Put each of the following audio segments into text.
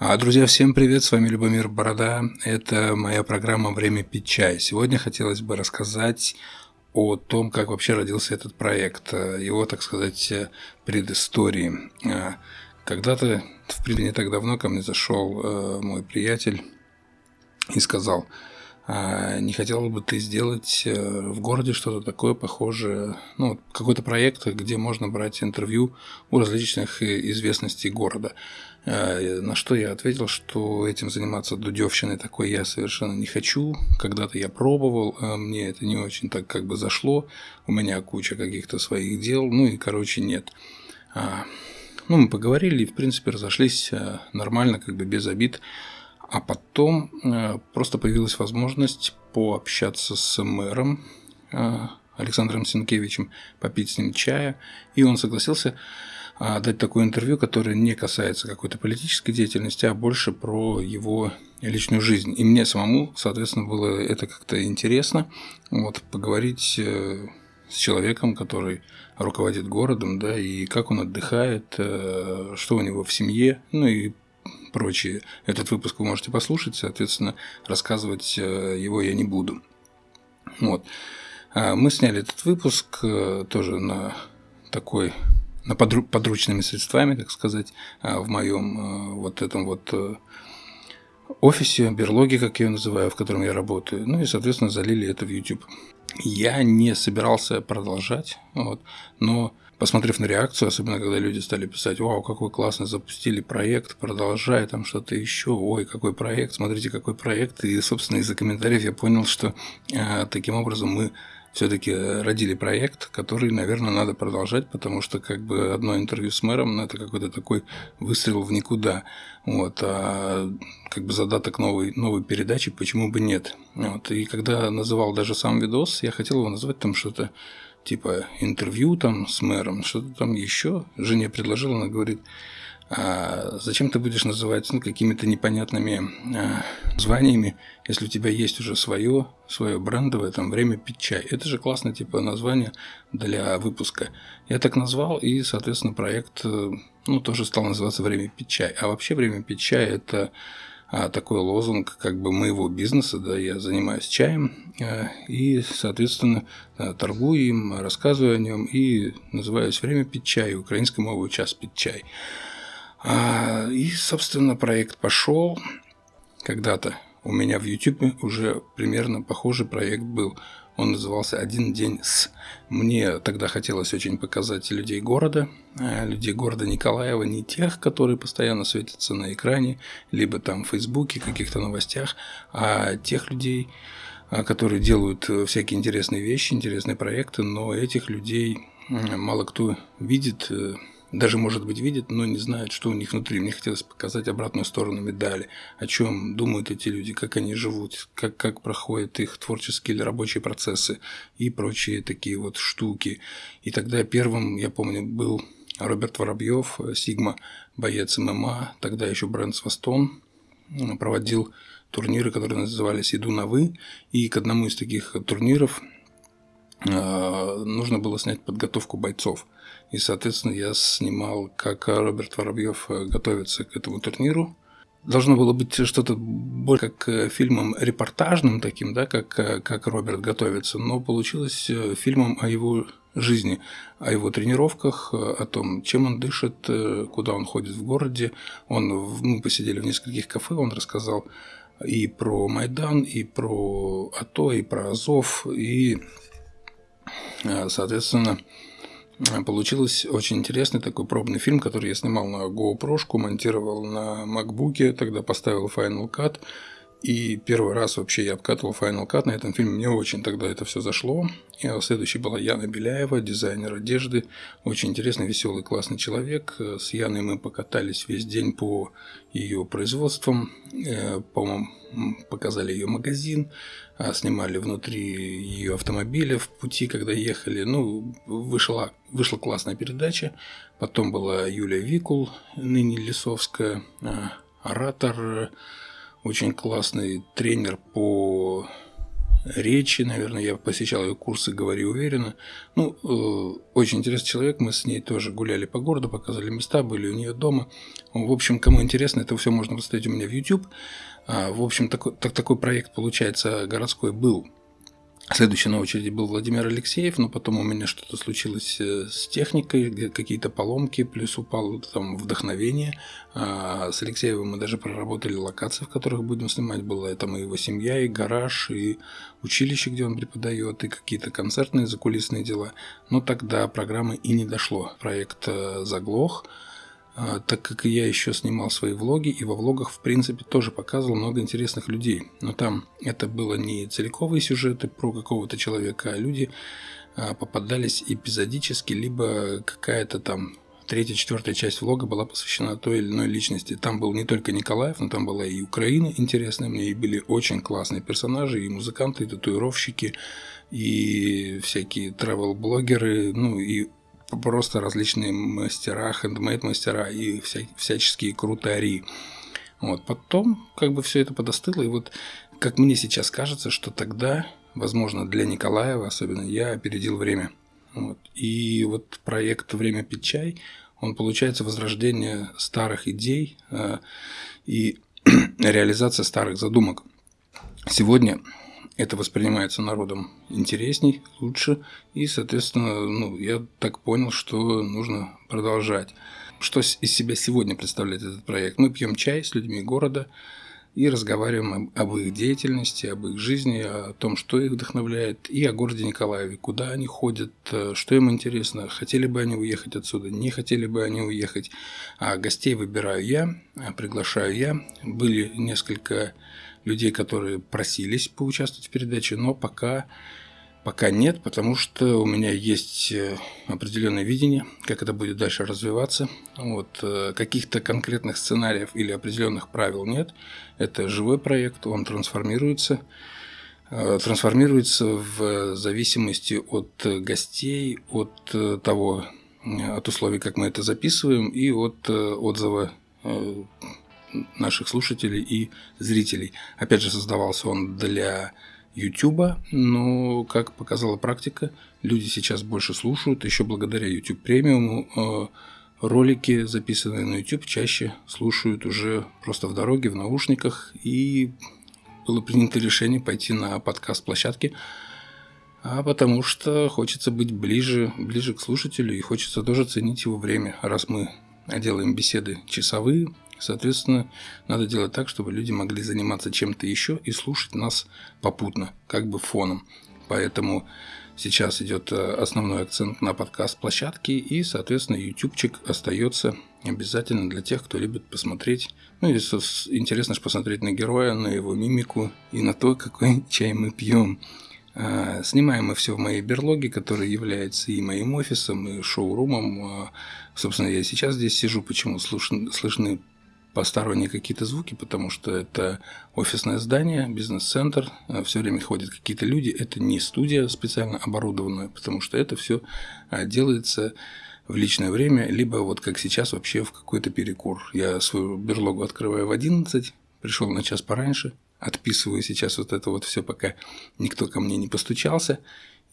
А, друзья, всем привет, с вами Любомир Борода. Это моя программа «Время пить чай». Сегодня хотелось бы рассказать о том, как вообще родился этот проект, его, так сказать, предыстории. А, когда-то, в принципе, не так давно ко мне зашел э, мой приятель и сказал – а не хотел бы ты сделать э, в городе что-то такое похожее, ну, какой-то проект, где можно брать интервью у различных э, известностей города? А, на что я ответил, что этим заниматься дудевщиной такой я совершенно не хочу. Когда-то я пробовал, а мне это не очень так как бы зашло. У меня куча каких-то своих дел, ну и, короче, нет. Ну, мы поговорили и, в принципе, разошлись нормально, как бы без обид. А потом э, просто появилась возможность пообщаться с мэром э, Александром Сенкевичем, попить с ним чая, и он согласился э, дать такое интервью, которое не касается какой-то политической деятельности, а больше про его личную жизнь. И мне самому, соответственно, было это как-то интересно, вот, поговорить с человеком, который руководит городом, да, и как он отдыхает, что у него в семье, ну и прочие. Этот выпуск вы можете послушать, соответственно, рассказывать э, его я не буду. Вот. А мы сняли этот выпуск э, тоже на такой на подручными средствами, так сказать, а, в моем э, вот этом вот офисе, берлоге, как я ее называю, в котором я работаю. Ну и, соответственно, залили это в YouTube. Я не собирался продолжать, вот, но посмотрев на реакцию, особенно когда люди стали писать, вау, какой классно запустили проект, продолжай там что-то еще, ой, какой проект, смотрите, какой проект. И, собственно, из-за комментариев я понял, что э, таким образом мы все-таки родили проект, который, наверное, надо продолжать, потому что как бы одно интервью с мэром, ну, это какой-то такой выстрел в никуда. Вот, а как бы задаток новой, новой передачи, почему бы нет. Вот, и когда называл даже сам видос, я хотел его назвать там что-то типа интервью там с мэром, что-то там еще. Жене предложила, она говорит, а зачем ты будешь называть ну, какими-то непонятными а, званиями, если у тебя есть уже свое, свое брендовое, там, время пить чай. Это же классное, типа, название для выпуска. Я так назвал, и, соответственно, проект, э, ну, тоже стал называться «Время пить чай». А вообще «Время пить чай» – это такой лозунг как бы моего бизнеса, да, я занимаюсь чаем э, и, соответственно, торгую им, рассказываю о нем и называюсь «Время пить чай», украинской мовой «Час пить чай». А, и, собственно, проект пошел когда-то. У меня в YouTube уже примерно похожий проект был. Он назывался «Один день с». Мне тогда хотелось очень показать людей города, э, людей города Николаева, не тех, которые постоянно светятся на экране, либо там в Фейсбуке, каких-то новостях, а тех людей, э, которые делают э, всякие интересные вещи, интересные проекты, но этих людей мало кто видит, даже, может быть, видят, но не знают, что у них внутри. Мне хотелось показать обратную сторону медали, о чем думают эти люди, как они живут, как, как проходят их творческие или рабочие процессы и прочие такие вот штуки. И тогда первым, я помню, был Роберт Воробьев, Сигма, боец ММА, тогда еще бренд Свастон, проводил турниры, которые назывались «Иду на вы», и к одному из таких турниров э, нужно было снять подготовку бойцов – и, соответственно, я снимал, как Роберт Воробьев э, готовится к этому турниру. Должно было быть что-то больше как э, фильмом репортажным таким, да, как, э, как Роберт готовится, но получилось фильмом о его жизни, о его тренировках, о том, чем он дышит, куда он ходит в городе. Он, мы посидели в нескольких кафе, он рассказал и про Майдан, и про АТО, и про Азов, и, соответственно, Получилось очень интересный такой пробный фильм, который я снимал на GoPro, монтировал на MacBook, тогда поставил Final Cut. И первый раз вообще я обкатывал Final Cut на этом фильме. Мне очень тогда это все зашло. И следующей была Яна Беляева, дизайнер одежды. Очень интересный, веселый, классный человек. С Яной мы покатались весь день по ее производствам. Э, по-моему, показали ее магазин, а, снимали внутри ее автомобиля в пути, когда ехали. Ну, вышла, вышла классная передача. Потом была Юлия Викул, ныне Лисовская, а, оратор, очень классный тренер по речи, наверное, я посещал ее курсы «Говори уверенно». Ну, э, очень интересный человек, мы с ней тоже гуляли по городу, показали места, были у нее дома. В общем, кому интересно, это все можно посмотреть у меня в YouTube. А, в общем, такой, так, такой проект, получается, городской был Следующий на очереди был Владимир Алексеев, но потом у меня что-то случилось э, с техникой, какие-то поломки, плюс упало там вдохновение. А с Алексеевым мы даже проработали локации, в которых будем снимать. Была там и его семья, и гараж, и училище, где он преподает, и какие-то концертные закулисные дела. Но тогда программы и не дошло. Проект э, заглох. А, так как я еще снимал свои влоги, и во влогах, в принципе, тоже показывал много интересных людей. Но там это было не целиковые сюжеты про какого-то человека, а люди а, попадались эпизодически, либо какая-то там третья, четвертая часть влога была посвящена той или иной личности. Там был не только Николаев, но там была и Украина интересная мне, и были очень классные персонажи, и музыканты, и татуировщики, и всякие travel-блогеры, ну и просто различные мастера, хендмейд-мастера и вся, всяческие крутари. Вот. Потом как бы все это подостыло, и вот как мне сейчас кажется, что тогда, возможно, для Николаева особенно, я опередил время. Вот. И вот проект «Время пить чай», он получается возрождение старых идей э, и реализация старых задумок. Сегодня это воспринимается народом интересней, лучше, и, соответственно, ну, я так понял, что нужно продолжать. Что из себя сегодня представляет этот проект? Мы пьем чай с людьми города и разговариваем об их деятельности, об их жизни, о том, что их вдохновляет, и о городе Николаеве, куда они ходят, что им интересно, хотели бы они уехать отсюда, не хотели бы они уехать. А гостей выбираю я, приглашаю я. Были несколько людей, которые просились поучаствовать в передаче, но пока, пока нет, потому что у меня есть э, определенное видение, как это будет дальше развиваться. Вот, э, каких-то конкретных сценариев или определенных правил нет. Это живой проект, он трансформируется э, трансформируется в зависимости от гостей, от того, от условий, как мы это записываем, и от отзыва наших слушателей и зрителей. Опять же, создавался он для YouTube, но, как показала практика, люди сейчас больше слушают, еще благодаря YouTube премиуму э, ролики, записанные на YouTube, чаще слушают уже просто в дороге, в наушниках, и было принято решение пойти на подкаст-площадке, а потому что хочется быть ближе, ближе к слушателю и хочется тоже ценить его время, раз мы делаем беседы часовые, Соответственно, надо делать так, чтобы люди могли заниматься чем-то еще и слушать нас попутно, как бы фоном. Поэтому сейчас идет э, основной акцент на подкаст-площадке, и, соответственно, ютубчик остается обязательно для тех, кто любит посмотреть. Ну, и интересно же посмотреть на героя, на его мимику и на то, какой чай мы пьем. А, снимаем мы все в моей берлоге, которая является и моим офисом, и шоурумом. А, собственно, я сейчас здесь сижу, почему слышны посторонние какие-то звуки, потому что это офисное здание, бизнес-центр, э, все время ходят какие-то люди, это не студия специально оборудованная, потому что это все э, делается в личное время, либо вот как сейчас вообще в какой-то перекур. Я свою берлогу открываю в 11, пришел на час пораньше, отписываю сейчас вот это вот все, пока никто ко мне не постучался,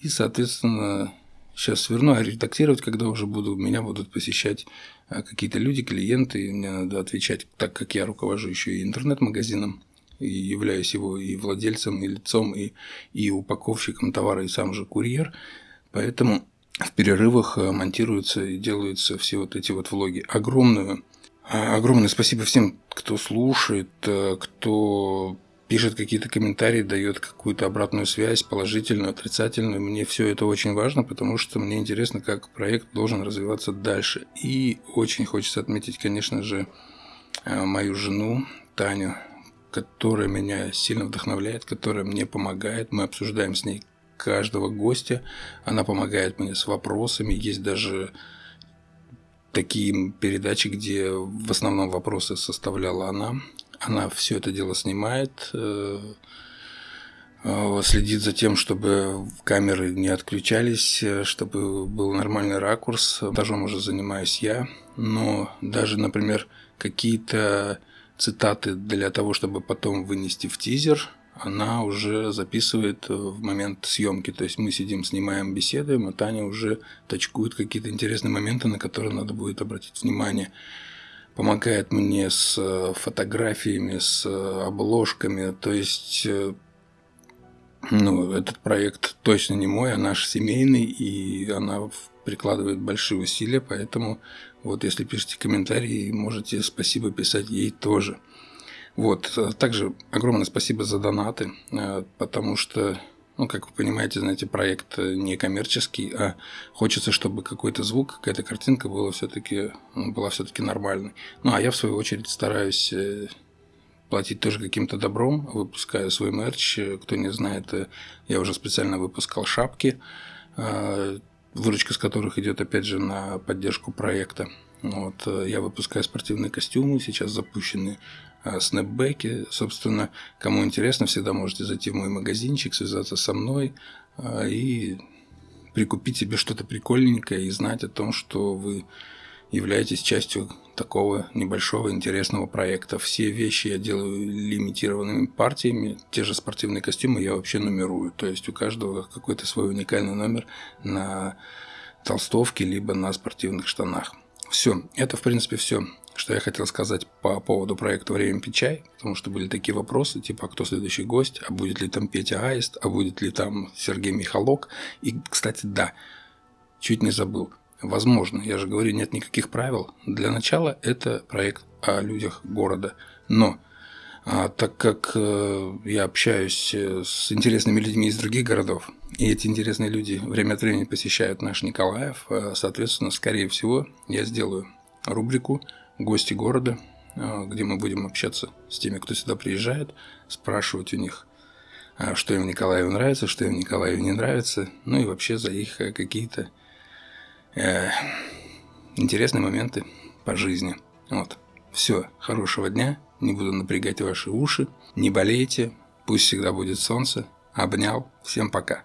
и, соответственно, сейчас сверну, а редактировать, когда уже буду, меня будут посещать а, какие-то люди, клиенты, мне надо отвечать, так как я руковожу еще и интернет-магазином, и являюсь его и владельцем, и лицом, и, и упаковщиком товара, и сам же курьер. Поэтому в перерывах а, монтируются и делаются все вот эти вот влоги. Огромную, а, огромное спасибо всем, кто слушает, кто пишет какие-то комментарии, дает какую-то обратную связь, положительную, отрицательную. Мне все это очень важно, потому что мне интересно, как проект должен развиваться дальше. И очень хочется отметить, конечно же, э, мою жену Таню, которая меня сильно вдохновляет, которая мне помогает. Мы обсуждаем с ней каждого гостя. Она помогает мне с вопросами. Есть даже такие передачи, где в основном вопросы составляла она. Она все это дело снимает, э, э, следит за тем, чтобы камеры не отключались, э, чтобы был нормальный ракурс. Монтажом уже занимаюсь я, но даже, например, какие-то цитаты для того, чтобы потом вынести в тизер, она уже записывает в момент съемки. То есть мы сидим, снимаем, беседуем, а Таня уже точкует какие-то интересные моменты, на которые надо будет обратить внимание. Помогает мне с э, фотографиями, с э, обложками. То есть э, ну, этот проект точно не мой, а наш семейный, и она прикладывает большие усилия, поэтому вот если пишете комментарии, можете спасибо писать ей тоже. Вот, также огромное спасибо за донаты, потому что, ну, как вы понимаете, знаете, проект не коммерческий, а хочется, чтобы какой-то звук, какая-то картинка была все-таки была все-таки нормальной. Ну, а я, в свою очередь, стараюсь э, платить тоже каким-то добром, выпускаю свой мерч. Кто не знает, я уже специально выпускал шапки, выручка с которых идет, опять же, на поддержку проекта. Вот, я выпускаю спортивные костюмы, сейчас запущены а, снэпбэки. Собственно, кому интересно, всегда можете зайти в мой магазинчик, связаться со мной а, и прикупить себе что-то прикольненькое и знать о том, что вы являетесь частью такого небольшого интересного проекта. Все вещи я делаю лимитированными партиями, те же спортивные костюмы я вообще нумерую. То есть у каждого какой-то свой уникальный номер на толстовке либо на спортивных штанах. Все, это в принципе все что я хотел сказать по поводу проекта «Время пить чай», потому что были такие вопросы, типа, а кто следующий гость, а будет ли там Петя Аист, а будет ли там Сергей Михалок. И, кстати, да, чуть не забыл. Возможно, я же говорю, нет никаких правил. Для начала это проект о людях города. Но так как э, я общаюсь э, с интересными людьми из других городов, и эти интересные люди время от времени посещают наш Николаев, э, соответственно, скорее всего, я сделаю рубрику гости города, а, где мы будем общаться с теми, кто сюда приезжает, спрашивать у них, а, что им в нравится, что им в не нравится, ну и вообще за их какие-то э, интересные моменты по жизни. Вот. Все, хорошего дня, не буду напрягать ваши уши, не болейте, пусть всегда будет солнце. Обнял, всем пока.